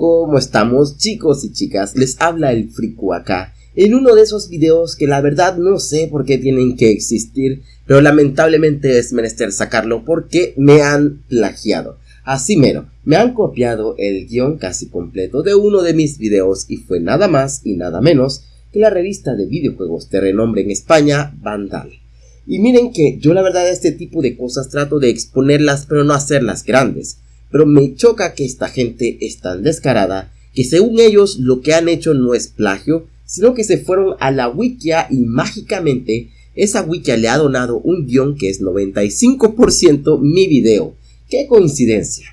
¿Cómo estamos chicos y chicas? Les habla el Friku acá, en uno de esos videos que la verdad no sé por qué tienen que existir, pero lamentablemente es menester sacarlo porque me han plagiado. Así mero, me han copiado el guion casi completo de uno de mis videos y fue nada más y nada menos que la revista de videojuegos de renombre en España, Vandal. Y miren que yo la verdad este tipo de cosas trato de exponerlas pero no hacerlas grandes pero me choca que esta gente es tan descarada que según ellos lo que han hecho no es plagio, sino que se fueron a la wikia y mágicamente esa wikia le ha donado un guion que es 95% mi video. ¡Qué coincidencia!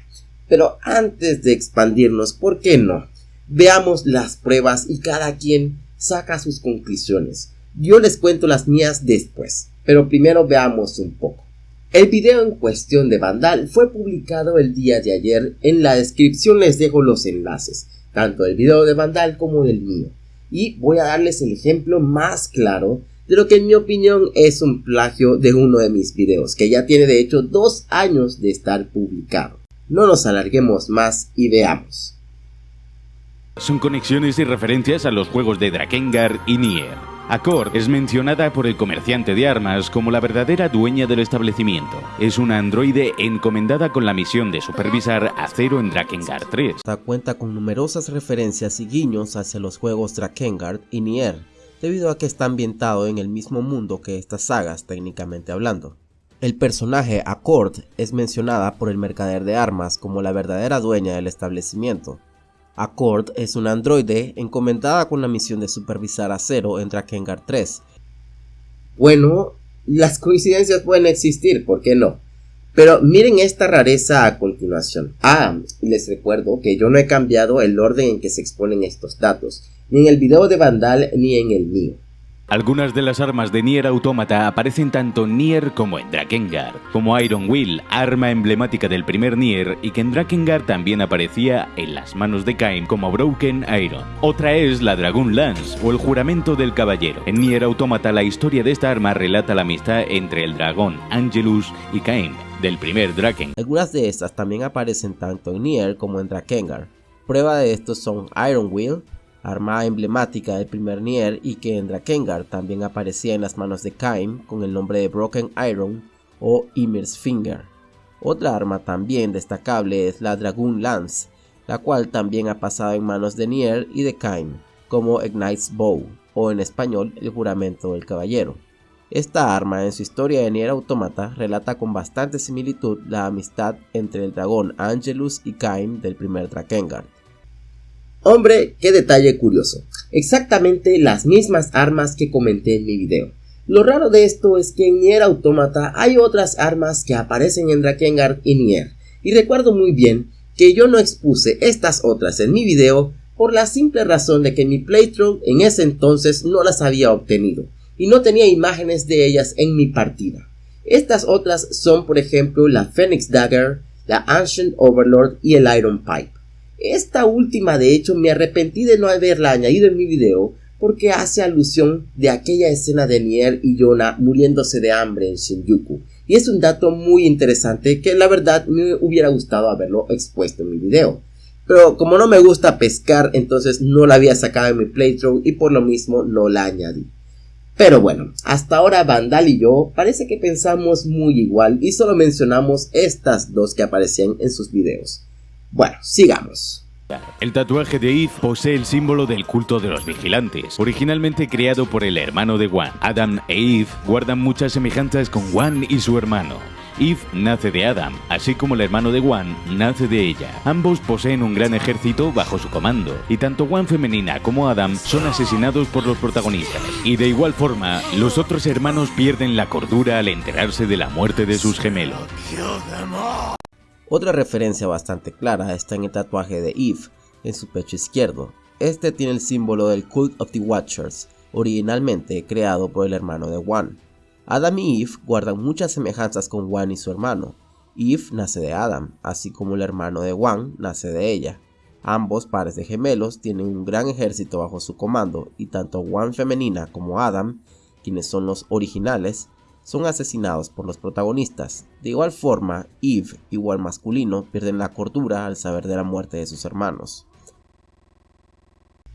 Pero antes de expandirnos, ¿por qué no? Veamos las pruebas y cada quien saca sus conclusiones. Yo les cuento las mías después, pero primero veamos un poco. El video en cuestión de Vandal fue publicado el día de ayer, en la descripción les dejo los enlaces, tanto del video de Vandal como del mío, y voy a darles el ejemplo más claro de lo que en mi opinión es un plagio de uno de mis videos, que ya tiene de hecho dos años de estar publicado. No nos alarguemos más y veamos. Son conexiones y referencias a los juegos de Drakengard y Nier. Accord es mencionada por el comerciante de armas como la verdadera dueña del establecimiento. Es una androide encomendada con la misión de supervisar Acero en Drakengard 3. Esta cuenta con numerosas referencias y guiños hacia los juegos Drakengard y Nier, debido a que está ambientado en el mismo mundo que estas sagas técnicamente hablando. El personaje Accord es mencionada por el mercader de armas como la verdadera dueña del establecimiento, Accord es un androide encomendada con la misión de supervisar a Zero en Drakengard 3. Bueno, las coincidencias pueden existir, ¿por qué no? Pero miren esta rareza a continuación. Ah, les recuerdo que yo no he cambiado el orden en que se exponen estos datos, ni en el video de Vandal ni en el mío. Algunas de las armas de Nier Automata aparecen tanto en Nier como en Drakengard, como Iron Will, arma emblemática del primer Nier y que en Drakengard también aparecía en las manos de Kain como Broken Iron. Otra es la Dragon Lance o el juramento del caballero. En Nier Automata la historia de esta arma relata la amistad entre el dragón Angelus y Kain del primer Draken. Algunas de estas también aparecen tanto en Nier como en Drakengard. Prueba de esto son Iron Will, arma emblemática del primer Nier y que en Drakengard también aparecía en las manos de Kaim con el nombre de Broken Iron o Ymir's Finger. Otra arma también destacable es la Dragoon Lance, la cual también ha pasado en manos de Nier y de Kaim, como Ignite's Bow, o en español el juramento del caballero. Esta arma en su historia de Nier Automata relata con bastante similitud la amistad entre el dragón Angelus y Kaim del primer Drakengard. Hombre, qué detalle curioso. Exactamente las mismas armas que comenté en mi video. Lo raro de esto es que en Nier Automata hay otras armas que aparecen en Drakengard y Nier. Y recuerdo muy bien que yo no expuse estas otras en mi video por la simple razón de que mi playthrough en ese entonces no las había obtenido y no tenía imágenes de ellas en mi partida. Estas otras son por ejemplo la Phoenix Dagger, la Ancient Overlord y el Iron Pipe. Esta última de hecho me arrepentí de no haberla añadido en mi video porque hace alusión de aquella escena de Nier y Yona muriéndose de hambre en Shinjuku. Y es un dato muy interesante que la verdad me hubiera gustado haberlo expuesto en mi video. Pero como no me gusta pescar, entonces no la había sacado en mi playthrough y por lo mismo no la añadí. Pero bueno, hasta ahora Vandal y yo parece que pensamos muy igual y solo mencionamos estas dos que aparecían en sus videos. Bueno, sigamos. El tatuaje de Eve posee el símbolo del culto de los vigilantes, originalmente creado por el hermano de Wan. Adam e Eve guardan muchas semejanzas con Wan y su hermano. Eve nace de Adam, así como el hermano de Wan nace de ella. Ambos poseen un gran ejército bajo su comando, y tanto Wan femenina como Adam son asesinados por los protagonistas. Y de igual forma, los otros hermanos pierden la cordura al enterarse de la muerte de sus gemelos. Otra referencia bastante clara está en el tatuaje de Eve en su pecho izquierdo. Este tiene el símbolo del Cult of the Watchers, originalmente creado por el hermano de Wan. Adam y Eve guardan muchas semejanzas con Wan y su hermano. Eve nace de Adam, así como el hermano de Wan nace de ella. Ambos pares de gemelos tienen un gran ejército bajo su comando y tanto Wan femenina como Adam, quienes son los originales, son asesinados por los protagonistas. De igual forma, Eve, igual masculino, pierden la cordura al saber de la muerte de sus hermanos.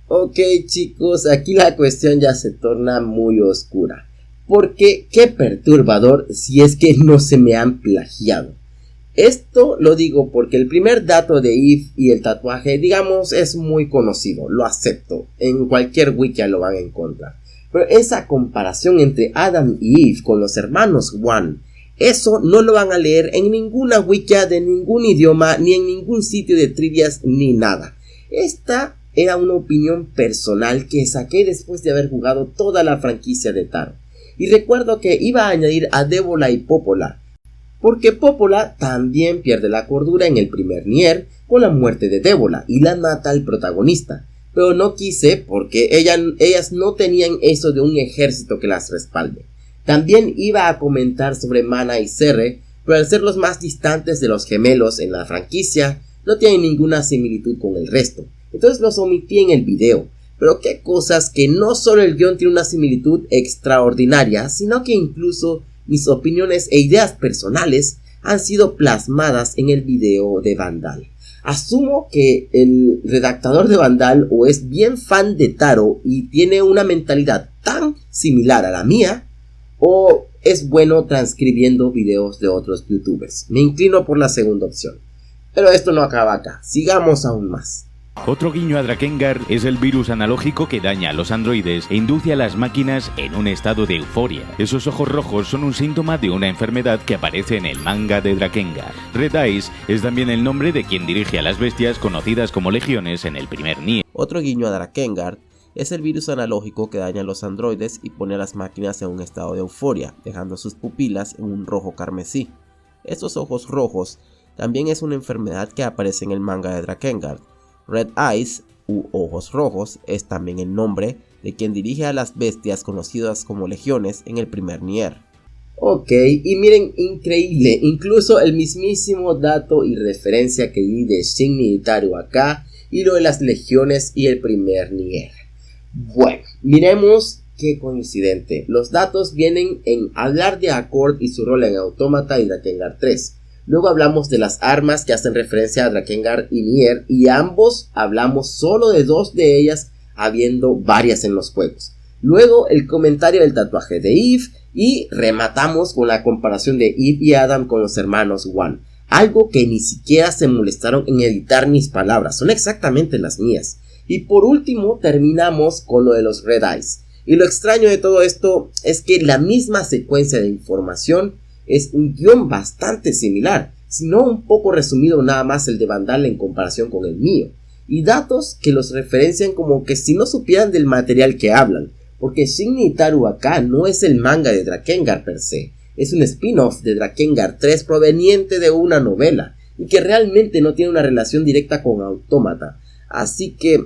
Ok chicos, aquí la cuestión ya se torna muy oscura. Porque qué perturbador si es que no se me han plagiado. Esto lo digo porque el primer dato de Eve y el tatuaje, digamos, es muy conocido, lo acepto. En cualquier wiki lo van a encontrar. Pero esa comparación entre Adam y Eve con los hermanos One, eso no lo van a leer en ninguna wiki de ningún idioma, ni en ningún sitio de trivias, ni nada. Esta era una opinión personal que saqué después de haber jugado toda la franquicia de Taro. Y recuerdo que iba a añadir a Débola y Popola, porque Popola también pierde la cordura en el primer Nier con la muerte de Débola y la mata al protagonista. Pero no quise porque ellas no tenían eso de un ejército que las respalde. También iba a comentar sobre Mana y Serre, pero al ser los más distantes de los gemelos en la franquicia, no tienen ninguna similitud con el resto entonces los omití en el video. Pero qué cosas que no solo el guion tiene una similitud extraordinaria, sino que incluso mis opiniones e ideas personales han sido plasmadas en el video de Vandal. Asumo que el redactador de Vandal o es bien fan de Taro y tiene una mentalidad tan similar a la mía, o es bueno transcribiendo videos de otros youtubers. Me inclino por la segunda opción. Pero esto no acaba acá, sigamos aún más. Otro guiño a Drakengard es el virus analógico que daña a los androides e induce a las máquinas en un estado de euforia. Esos ojos rojos son un síntoma de una enfermedad que aparece en el manga de Drakengard. Red Eyes es también el nombre de quien dirige a las bestias conocidas como legiones en el primer Nier. Otro guiño a Drakengard es el virus analógico que daña a los androides y pone a las máquinas en un estado de euforia, dejando sus pupilas en un rojo carmesí. Estos ojos rojos también es una enfermedad que aparece en el manga de Drakengard Red Eyes u Ojos Rojos es también el nombre de quien dirige a las bestias conocidas como legiones en el primer Nier. Ok, y miren, increíble, incluso el mismísimo dato y referencia que di de Shin Itaru acá y lo de las legiones y el primer Nier. Bueno, miremos qué coincidente. Los datos vienen en hablar de Accord y su rol en Autómata y Drakengard 3. Luego hablamos de las armas que hacen referencia a Drakengard y Nier y ambos hablamos solo de dos de ellas habiendo varias en los juegos. Luego el comentario del tatuaje de Eve y rematamos con la comparación de Eve y Adam con los hermanos One. Algo que ni siquiera se molestaron en editar mis palabras, son exactamente las mías. Y por último terminamos con lo de los Red Eyes. Y lo extraño de todo esto es que la misma secuencia de información es un guion bastante similar, sino un poco resumido nada más el de Vandal en comparación con el mío, y datos que los referencian como que si no supieran del material que hablan, porque Shin Itaru acá no es el manga de Drakengard per se, es un spin-off de Drakengard 3 proveniente de una novela, y que realmente no tiene una relación directa con Autómata, así que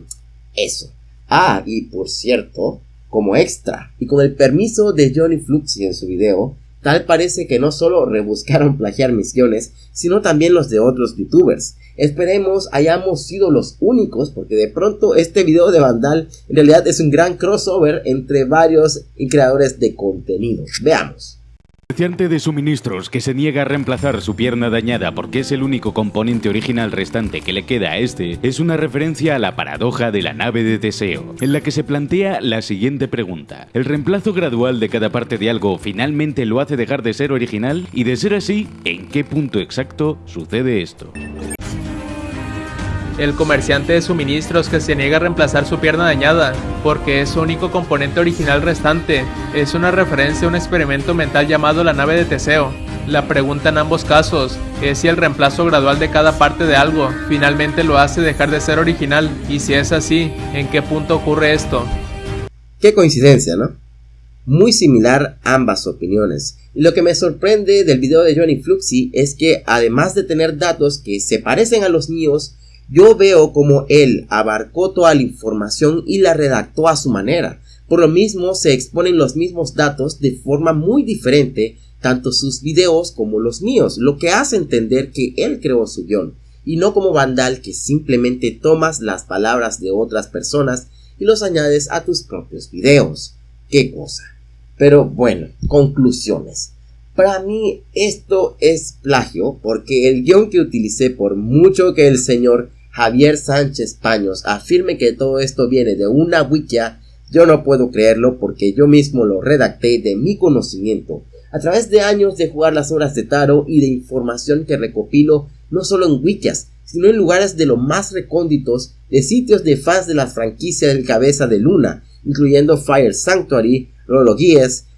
eso. Ah, y por cierto, como extra, y con el permiso de Johnny Fluxy en su video, Tal parece que no solo rebuscaron plagiar misiones, sino también los de otros youtubers. Esperemos hayamos sido los únicos, porque de pronto este video de Vandal en realidad es un gran crossover entre varios creadores de contenido. Veamos. Comerciante de suministros que se niega a reemplazar su pierna dañada porque es el único componente original restante que le queda a este, es una referencia a la paradoja de la nave de Teseo, en la que se plantea la siguiente pregunta. ¿El reemplazo gradual de cada parte de algo finalmente lo hace dejar de ser original? Y de ser así, ¿en qué punto exacto sucede esto? El comerciante de suministros que se niega a reemplazar su pierna dañada, porque es su único componente original restante, es una referencia a un experimento mental llamado la nave de Teseo. La pregunta en ambos casos es si el reemplazo gradual de cada parte de algo finalmente lo hace dejar de ser original, y si es así, ¿en qué punto ocurre esto? Qué coincidencia, ¿no? Muy similar ambas opiniones. Y lo que me sorprende del video de Johnny Fluxy es que además de tener datos que se parecen a los míos, yo veo como él abarcó toda la información y la redactó a su manera. Por lo mismo se exponen los mismos datos de forma muy diferente, tanto sus videos como los míos, lo que hace entender que él creó su guion, y no como Vandal que simplemente tomas las palabras de otras personas y los añades a tus propios videos. Qué cosa. Pero bueno, conclusiones. Para mí esto es plagio porque el guion que utilicé por mucho que el señor Javier Sánchez Paños afirme que todo esto viene de una wikia, yo no puedo creerlo porque yo mismo lo redacté de mi conocimiento, a través de años de jugar las horas de Taro y de información que recopilo no solo en wikias, sino en lugares de lo más recónditos de sitios de fans de la franquicia del Cabeza de Luna, incluyendo Fire Sanctuary, Rolo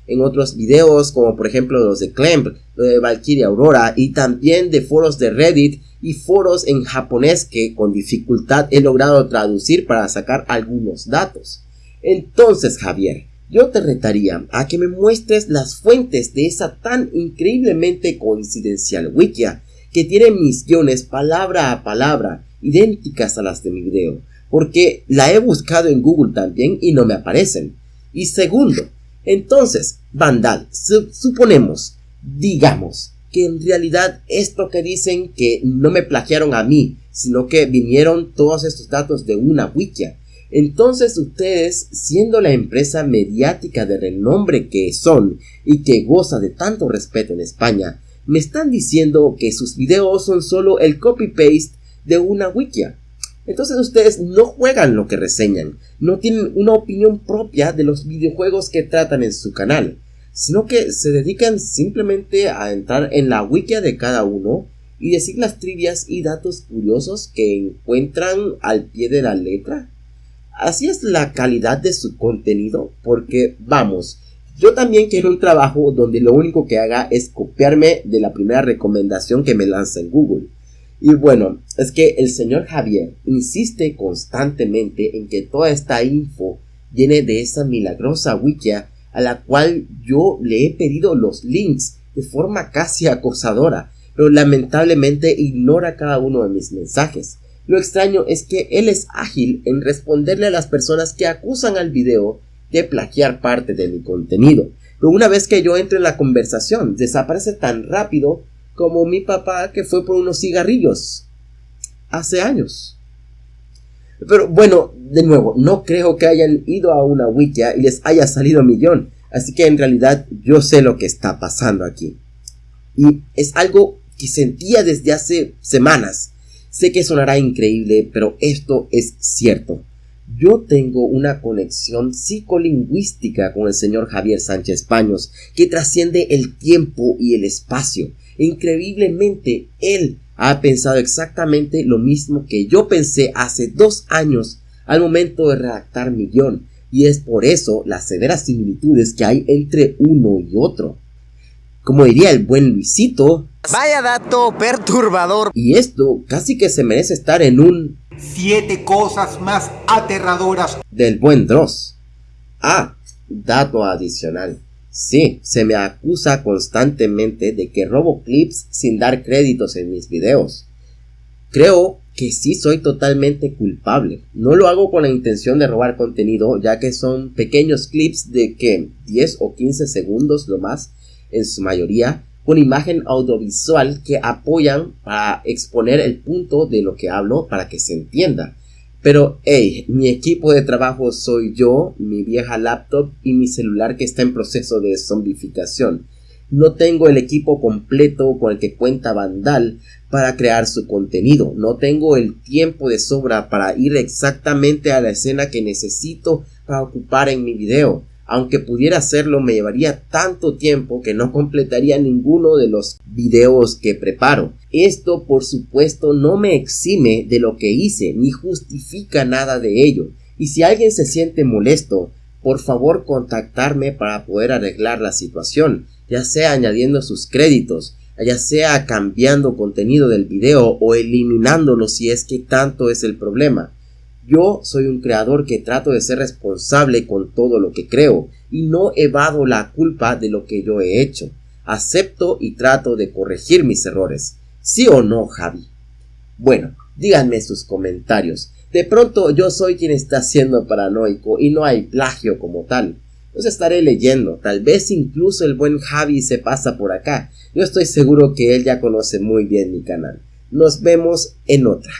en otros videos como por ejemplo los de Clamp, lo de Valkyria Aurora y también de foros de Reddit y foros en japonés que con dificultad he logrado traducir para sacar algunos datos. Entonces Javier, yo te retaría a que me muestres las fuentes de esa tan increíblemente coincidencial wikia que tiene misiones palabra a palabra idénticas a las de mi video, porque la he buscado en Google también y no me aparecen. Y segundo, entonces, Vandal, suponemos, digamos, que en realidad esto que dicen que no me plagiaron a mí, sino que vinieron todos estos datos de una wikia. Entonces ustedes, siendo la empresa mediática de renombre que son y que goza de tanto respeto en España, me están diciendo que sus videos son solo el copy-paste de una wikia. Entonces ustedes no juegan lo que reseñan, no tienen una opinión propia de los videojuegos que tratan en su canal, sino que se dedican simplemente a entrar en la wiki de cada uno y decir las trivias y datos curiosos que encuentran al pie de la letra. Así es la calidad de su contenido, porque vamos, yo también quiero un trabajo donde lo único que haga es copiarme de la primera recomendación que me lanza en Google. Y bueno, es que el señor Javier insiste constantemente en que toda esta info viene de esa milagrosa wikia a la cual yo le he pedido los links de forma casi acosadora, pero lamentablemente ignora cada uno de mis mensajes. Lo extraño es que él es ágil en responderle a las personas que acusan al video de plagiar parte de mi contenido, pero una vez que yo entro en la conversación desaparece tan rápido como mi papá que fue por unos cigarrillos hace años. Pero bueno, de nuevo, no creo que hayan ido a una wikia y les haya salido millón. Así que en realidad yo sé lo que está pasando aquí. Y es algo que sentía desde hace semanas. Sé que sonará increíble, pero esto es cierto. Yo tengo una conexión psicolingüística con el señor Javier Sánchez Paños que trasciende el tiempo y el espacio. Increíblemente, él ha pensado exactamente lo mismo que yo pensé hace dos años al momento de redactar mi guion, y es por eso las severas similitudes que hay entre uno y otro. Como diría el buen Luisito, Vaya dato perturbador. Y esto casi que se merece estar en un... Siete cosas más aterradoras. Del buen Dross. Ah, dato adicional. Sí, se me acusa constantemente de que robo clips sin dar créditos en mis videos. Creo que sí soy totalmente culpable. No lo hago con la intención de robar contenido, ya que son pequeños clips de que 10 o 15 segundos lo más, en su mayoría, con imagen audiovisual que apoyan para exponer el punto de lo que hablo para que se entienda. Pero, hey, mi equipo de trabajo soy yo, mi vieja laptop y mi celular que está en proceso de zombificación. No tengo el equipo completo con el que cuenta Vandal para crear su contenido. No tengo el tiempo de sobra para ir exactamente a la escena que necesito para ocupar en mi video. Aunque pudiera hacerlo me llevaría tanto tiempo que no completaría ninguno de los videos que preparo. Esto por supuesto no me exime de lo que hice ni justifica nada de ello. Y si alguien se siente molesto, por favor contactarme para poder arreglar la situación, ya sea añadiendo sus créditos, ya sea cambiando contenido del video o eliminándolo si es que tanto es el problema. Yo soy un creador que trato de ser responsable con todo lo que creo y no evado la culpa de lo que yo he hecho. Acepto y trato de corregir mis errores. ¿Sí o no, Javi? Bueno, díganme sus comentarios. De pronto yo soy quien está siendo paranoico y no hay plagio como tal. Los estaré leyendo, tal vez incluso el buen Javi se pasa por acá. Yo estoy seguro que él ya conoce muy bien mi canal. Nos vemos en otra.